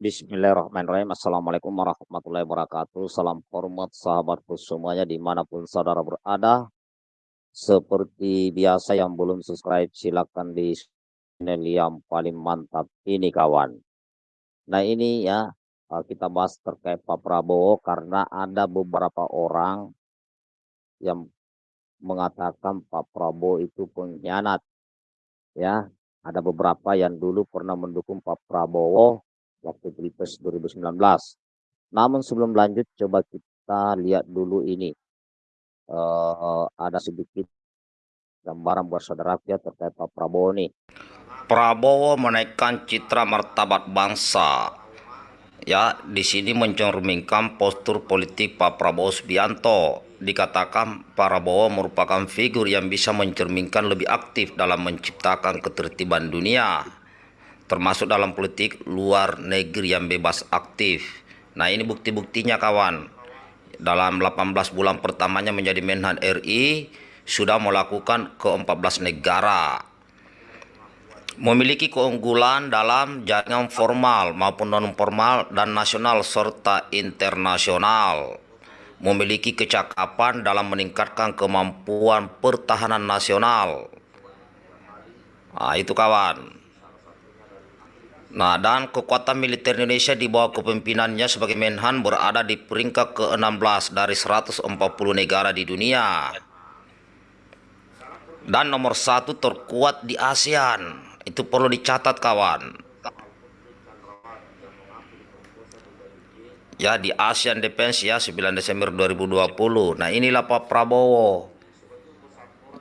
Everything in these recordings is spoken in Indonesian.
Bismillahirrahmanirrahim. Assalamualaikum warahmatullahi wabarakatuh. Salam hormat sahabatku semuanya di mana pun saudara berada. Seperti biasa yang belum subscribe silakan di channel yang paling mantap ini kawan. Nah ini ya eh, kita bahas terkait Pak Prabowo karena ada beberapa orang yang mengatakan Pak Prabowo itu pengkhianat. Ya, ada beberapa yang dulu pernah mendukung Pak Prabowo waktu Pilpres 2019. Namun sebelum lanjut coba kita lihat dulu ini. Uh, ada sedikit gambaran buat saudara ya terkait Pak Prabowo nih. Prabowo menaikkan citra martabat bangsa. Ya, di sini mencerminkan postur politik Pak Prabowo Subianto. Dikatakan Prabowo merupakan figur yang bisa mencerminkan lebih aktif dalam menciptakan ketertiban dunia, termasuk dalam politik luar negeri yang bebas aktif. Nah, ini bukti-buktinya kawan. Dalam 18 bulan pertamanya menjadi Menhan RI, sudah melakukan ke 14 negara memiliki keunggulan dalam jaringan formal maupun non formal dan nasional serta internasional memiliki kecakapan dalam meningkatkan kemampuan pertahanan nasional nah itu kawan Nah, dan kekuatan militer Indonesia di bawah kepemimpinannya sebagai Menhan berada di peringkat ke-16 dari 140 negara di dunia. Dan nomor satu terkuat di ASEAN itu perlu dicatat kawan. Ya di ASEAN Defense ya 9 Desember 2020. Nah inilah Pak Prabowo.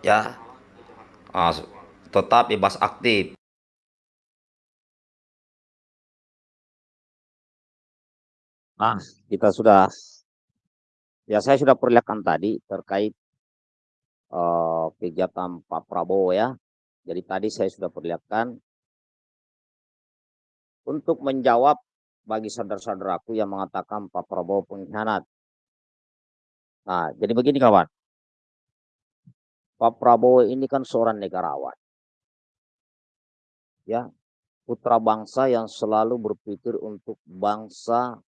Ya. Ah, tetap bebas aktif. Nah, kita sudah ya saya sudah perlihatkan tadi terkait uh, kegiatan Pak Prabowo ya jadi tadi saya sudah perlihatkan untuk menjawab bagi saudara-saudaraku yang mengatakan Pak Prabowo pengkhianat. Nah, jadi begini kawan. Pak Prabowo ini kan seorang negarawan. Ya, putra bangsa yang selalu berpikir untuk bangsa,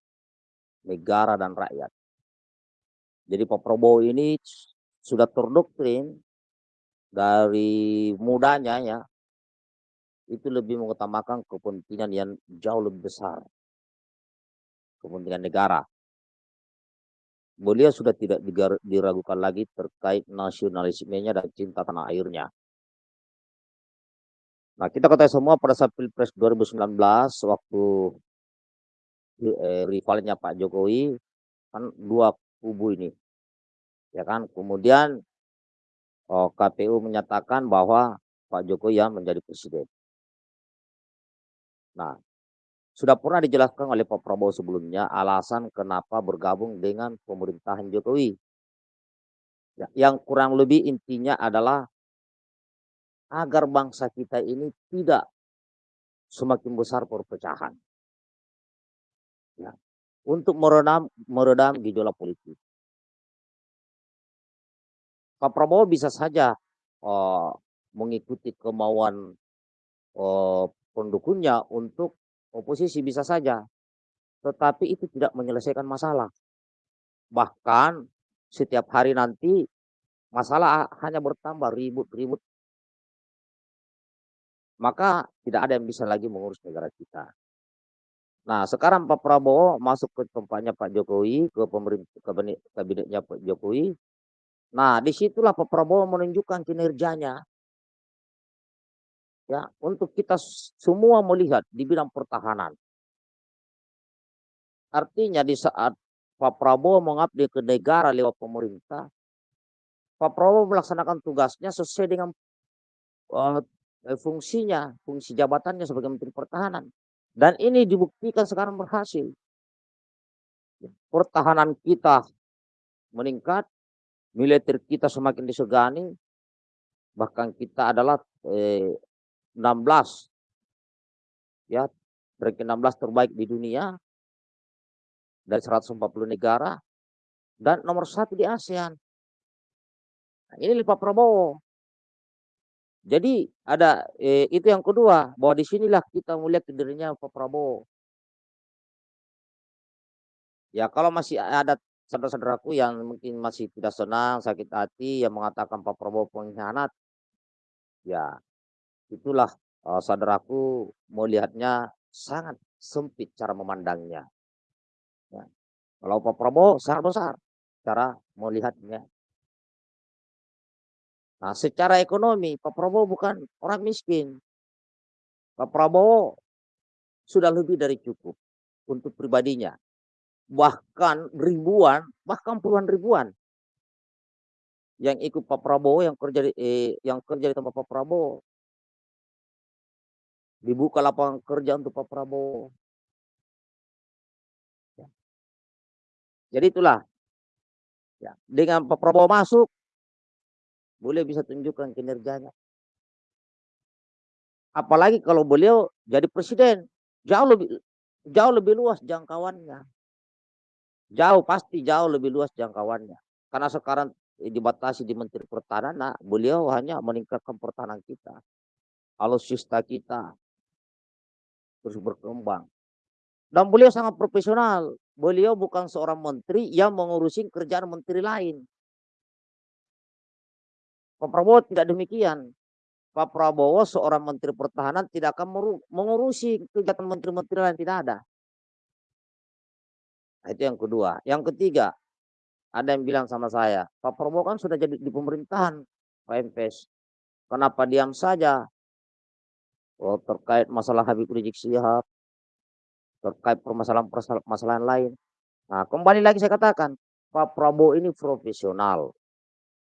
negara dan rakyat. Jadi Pak Prabowo ini sudah terdoktrin dari mudanya ya itu lebih mengutamakan kepentingan yang jauh lebih besar. Kepentingan negara. Beliau sudah tidak diragukan lagi terkait nasionalismenya dan cinta tanah airnya. Nah kita ketahui semua pada saat pilpres 2019 waktu eh, rivalnya Pak Jokowi kan dua kubu ini ya kan kemudian oh, KPU menyatakan bahwa Pak Jokowi yang menjadi presiden. Nah, sudah pernah dijelaskan oleh Pak Prabowo sebelumnya alasan kenapa bergabung dengan pemerintahan Jokowi. Ya, yang kurang lebih intinya adalah agar bangsa kita ini tidak semakin besar perpecahan. Untuk meredam meredam gejolak politik. Pak Prabowo bisa saja uh, mengikuti kemauan uh, pendukungnya untuk oposisi bisa saja, tetapi itu tidak menyelesaikan masalah. Bahkan setiap hari nanti masalah hanya bertambah ribut-ribut. Maka tidak ada yang bisa lagi mengurus negara kita. Nah, sekarang Pak Prabowo masuk ke tempatnya Pak Jokowi, ke pemerintah kabinetnya Pak Jokowi, Nah, di situlah Pak Prabowo menunjukkan kinerjanya. Ya, untuk kita semua melihat di bidang pertahanan. Artinya di saat Pak Prabowo mengabdi ke negara lewat pemerintah, Pak Prabowo melaksanakan tugasnya sesuai dengan uh, fungsinya, fungsi jabatannya sebagai Menteri Pertahanan. Dan ini dibuktikan sekarang berhasil. Pertahanan kita meningkat, militer kita semakin disegani, bahkan kita adalah eh, 16 ya ranking 16 terbaik di dunia dari 140 negara dan nomor satu di ASEAN. Nah, ini Pak Prabowo. Jadi ada eh, itu yang kedua bahwa di sinilah kita melihat dirinya Pak Prabowo. Ya kalau masih ada saudara-saudaraku yang mungkin masih tidak senang, sakit hati, yang mengatakan Pak Prabowo pengkhianat, ya itulah uh, saudaraku melihatnya sangat sempit cara memandangnya. Ya. Kalau Pak Prabowo sangat besar cara melihatnya. Nah, secara ekonomi Pak Prabowo bukan orang miskin. Pak Prabowo sudah lebih dari cukup untuk pribadinya bahkan ribuan, bahkan puluhan ribuan yang ikut Pak Prabowo, yang kerja di, eh, yang kerja di tempat Pak Prabowo. Dibuka lapangan kerja untuk Pak Prabowo. Ya. Jadi itulah. Ya, dengan Pak Prabowo masuk, boleh bisa tunjukkan kinerjanya. Apalagi kalau beliau jadi presiden, jauh lebih jauh lebih luas jangkauannya. Jauh, pasti jauh lebih luas jangkauannya. Karena sekarang dibatasi di Menteri Pertahanan, nah, beliau hanya meningkatkan pertahanan kita. Alutsista kita terus berkembang. Dan beliau sangat profesional. Beliau bukan seorang menteri yang mengurusi kerjaan menteri lain. Pak Prabowo tidak demikian. Pak Prabowo seorang menteri pertahanan tidak akan mengurusi kegiatan menteri-menteri lain, tidak ada. Nah, itu yang kedua. Yang ketiga, ada yang bilang sama saya, Pak Prabowo kan sudah jadi di pemerintahan Pak MPS. Kenapa diam saja? Oh, terkait masalah Habib Rizik Sihab, terkait permasalahan-permasalahan lain. Nah, kembali lagi saya katakan, Pak Prabowo ini profesional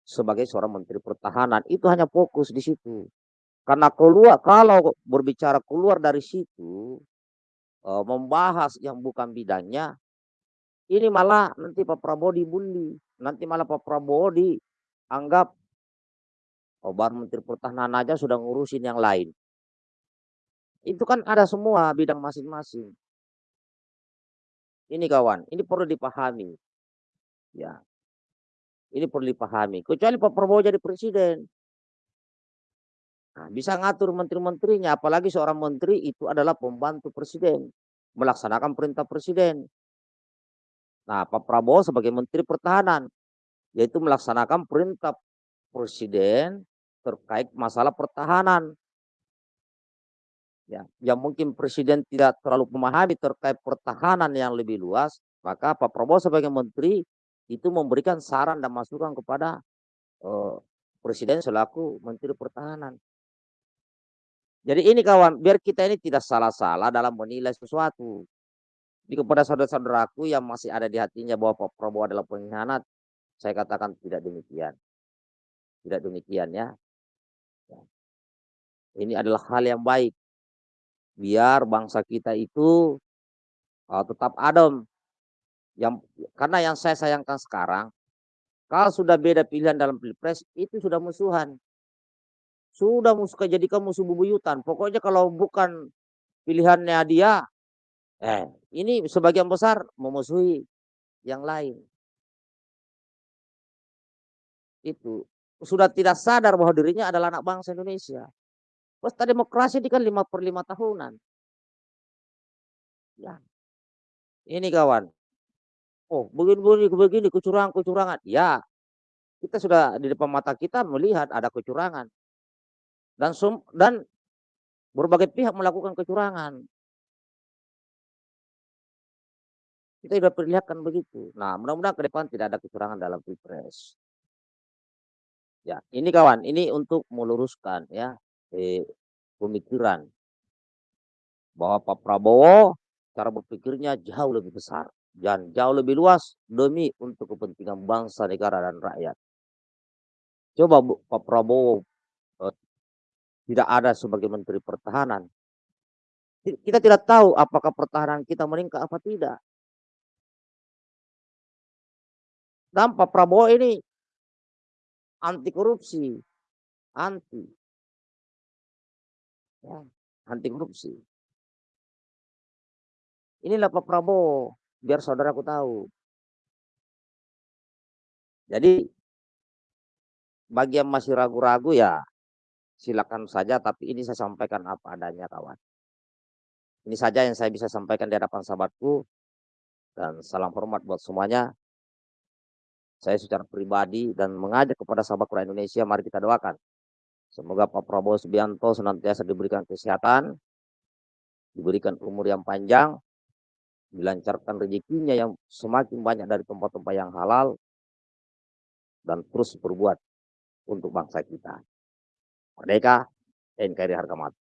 sebagai seorang menteri pertahanan. Itu hanya fokus di situ. Karena keluar kalau berbicara keluar dari situ, eh, membahas yang bukan bidangnya, ini malah nanti Pak Prabowo dibully, nanti malah Pak Prabowo dianggap oh baru Menteri Pertahanan aja sudah ngurusin yang lain. Itu kan ada semua bidang masing-masing. Ini kawan, ini perlu dipahami. Ya. Ini perlu dipahami. Kecuali Pak Prabowo jadi presiden. Nah, bisa ngatur menteri-menterinya, apalagi seorang menteri itu adalah pembantu presiden, melaksanakan perintah presiden. Nah, Pak Prabowo sebagai Menteri Pertahanan, yaitu melaksanakan perintah Presiden terkait masalah pertahanan. Ya, yang mungkin Presiden tidak terlalu memahami terkait pertahanan yang lebih luas, maka Pak Prabowo sebagai Menteri itu memberikan saran dan masukan kepada uh, Presiden selaku Menteri Pertahanan. Jadi ini kawan, biar kita ini tidak salah-salah dalam menilai sesuatu. Jadi kepada saudara-saudaraku yang masih ada di hatinya bahwa Pak Prabowo adalah pengkhianat, saya katakan tidak demikian. Tidak demikian ya. ya. Ini adalah hal yang baik. Biar bangsa kita itu uh, tetap adem. Yang karena yang saya sayangkan sekarang, kalau sudah beda pilihan dalam pilpres itu sudah musuhan. Sudah musuh jadikan musuh bubuyutan. Pokoknya kalau bukan pilihannya dia, Eh, ini sebagian besar memusuhi yang lain. Itu sudah tidak sadar bahwa dirinya adalah anak bangsa Indonesia. Pesta demokrasi ini kan lima per lima tahunan. Ya. Ini kawan. Oh, begini-begini, begini, kecurangan-kecurangan. Ya, kita sudah di depan mata kita melihat ada kecurangan. Dan dan berbagai pihak melakukan kecurangan. Kita sudah perlihatkan begitu. Nah, mudah-mudahan ke depan tidak ada kecurangan dalam pilpres. Ya, ini kawan, ini untuk meluruskan ya eh, pemikiran bahwa Pak Prabowo cara berpikirnya jauh lebih besar dan jauh lebih luas demi untuk kepentingan bangsa, negara dan rakyat. Coba Pak Prabowo eh, tidak ada sebagai Menteri Pertahanan. Kita tidak tahu apakah pertahanan kita meningkat apa tidak. Dan Pak Prabowo ini anti korupsi, anti, ya, anti korupsi. Inilah Pak Prabowo, biar saudaraku tahu. Jadi bagi yang masih ragu-ragu ya silakan saja, tapi ini saya sampaikan apa adanya kawan. Ini saja yang saya bisa sampaikan di hadapan sahabatku. dan salam hormat buat semuanya. Saya secara pribadi dan mengajak kepada sahabat Quran Indonesia, mari kita doakan. Semoga Pak Prabowo Subianto senantiasa diberikan kesehatan, diberikan umur yang panjang, dilancarkan rezekinya yang semakin banyak dari tempat-tempat yang halal, dan terus berbuat untuk bangsa kita. Merdeka, NKRI harga mati.